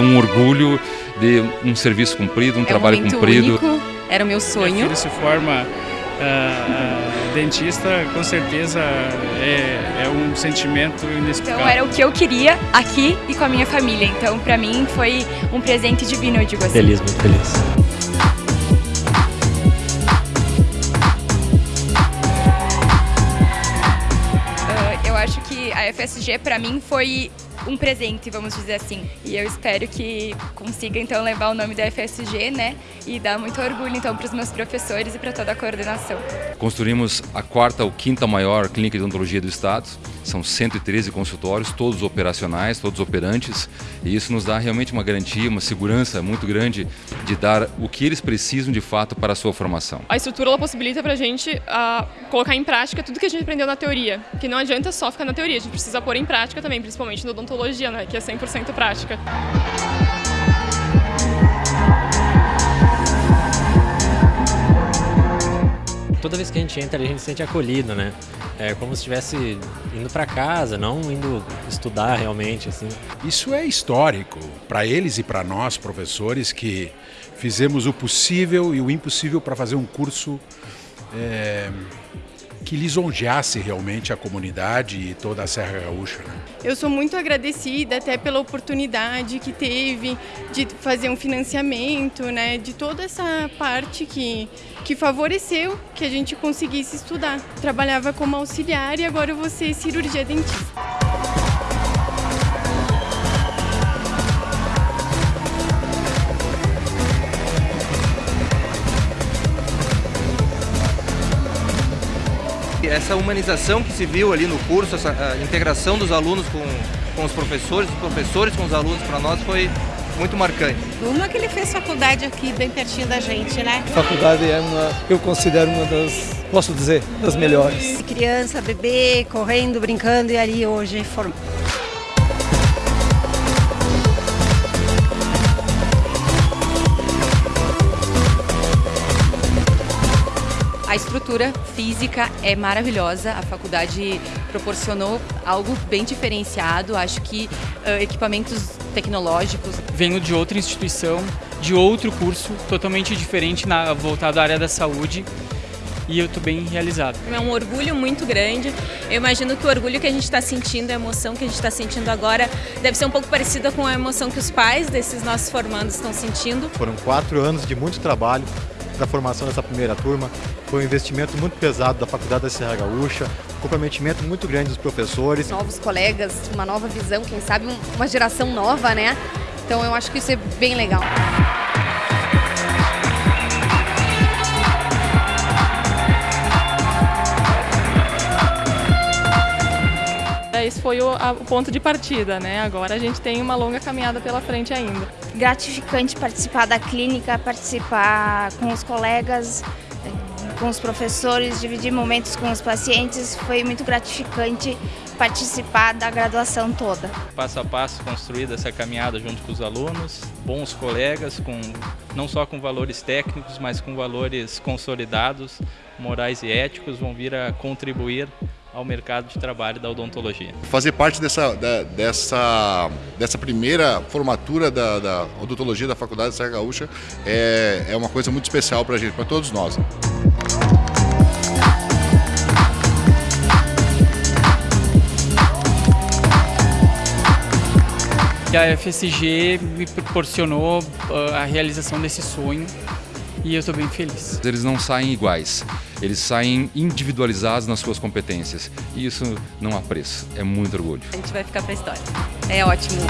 um orgulho de um serviço cumprido, um é trabalho um cumprido. Único, era o meu sonho. Minha filha se forma uh, dentista, com certeza é, é, um sentimento inexplicável. Então era o que eu queria aqui e com a minha família. Então para mim foi um presente divino, eu digo assim. Feliz, muito feliz. eu acho que a FSG para mim foi um presente, vamos dizer assim. E eu espero que consiga então levar o nome da FSG, né? E dar muito orgulho então para os meus professores e para toda a coordenação. Construímos a quarta ou quinta maior clínica de odontologia do estado. São 113 consultórios, todos operacionais, todos operantes. E isso nos dá realmente uma garantia, uma segurança muito grande de dar o que eles precisam de fato para a sua formação. A estrutura ela possibilita para a gente uh, colocar em prática tudo que a gente aprendeu na teoria. Que não adianta só ficar na teoria, a gente precisa pôr em prática também, principalmente no odontologia, né, que é 100% prática. Toda vez que a gente entra, a gente se sente acolhido, né? É como se estivesse indo para casa, não indo estudar realmente, assim. Isso é histórico para eles e para nós, professores, que fizemos o possível e o impossível para fazer um curso é, que lisonjeasse realmente a comunidade e toda a Serra Gaúcha. Né? Eu sou muito agradecida até pela oportunidade que teve de fazer um financiamento, né, de toda essa parte que, que favoreceu que a gente conseguisse estudar. Trabalhava como auxiliar e agora eu vou ser cirurgia dentista. Essa humanização que se viu ali no curso, essa integração dos alunos com, com os professores, dos professores com os alunos, para nós foi muito marcante. Uma que ele fez faculdade aqui, bem pertinho da gente, né? A faculdade é uma, eu considero uma das, posso dizer, das melhores. Criança, bebê, correndo, brincando e ali hoje formando. A estrutura física é maravilhosa, a faculdade proporcionou algo bem diferenciado, acho que uh, equipamentos tecnológicos. Venho de outra instituição, de outro curso, totalmente diferente, na, voltado à área da saúde e eu estou bem realizado. É um orgulho muito grande. Eu imagino que o orgulho que a gente está sentindo, a emoção que a gente está sentindo agora, deve ser um pouco parecida com a emoção que os pais desses nossos formandos estão sentindo. Foram quatro anos de muito trabalho para a formação dessa primeira turma. Foi um investimento muito pesado da Faculdade da Serra Gaúcha, um comprometimento muito grande dos professores. Novos colegas, uma nova visão, quem sabe uma geração nova, né? Então eu acho que isso é bem legal. Esse foi o, a, o, ponto de partida, né? Agora a gente tem uma longa caminhada pela frente ainda. Gratificante participar da clínica, participar com os colegas, com os professores, dividir momentos com os pacientes. Foi muito gratificante participar da graduação toda. Passo a passo construída essa caminhada junto com os alunos, bons colegas, com, não só com valores técnicos, mas com valores consolidados, morais e éticos, vão vir a contribuir ao mercado de trabalho da odontologia. Fazer parte dessa, da, dessa, dessa primeira formatura da, da odontologia da Faculdade de Serra Gaúcha é, é uma coisa muito especial para a gente, para todos nós. E a FSG me proporcionou uh, a realização desse sonho e eu estou bem feliz. Eles não saem iguais, eles saem individualizados nas suas competências e isso não há preço, é muito orgulho. A gente vai ficar para a história, é ótimo.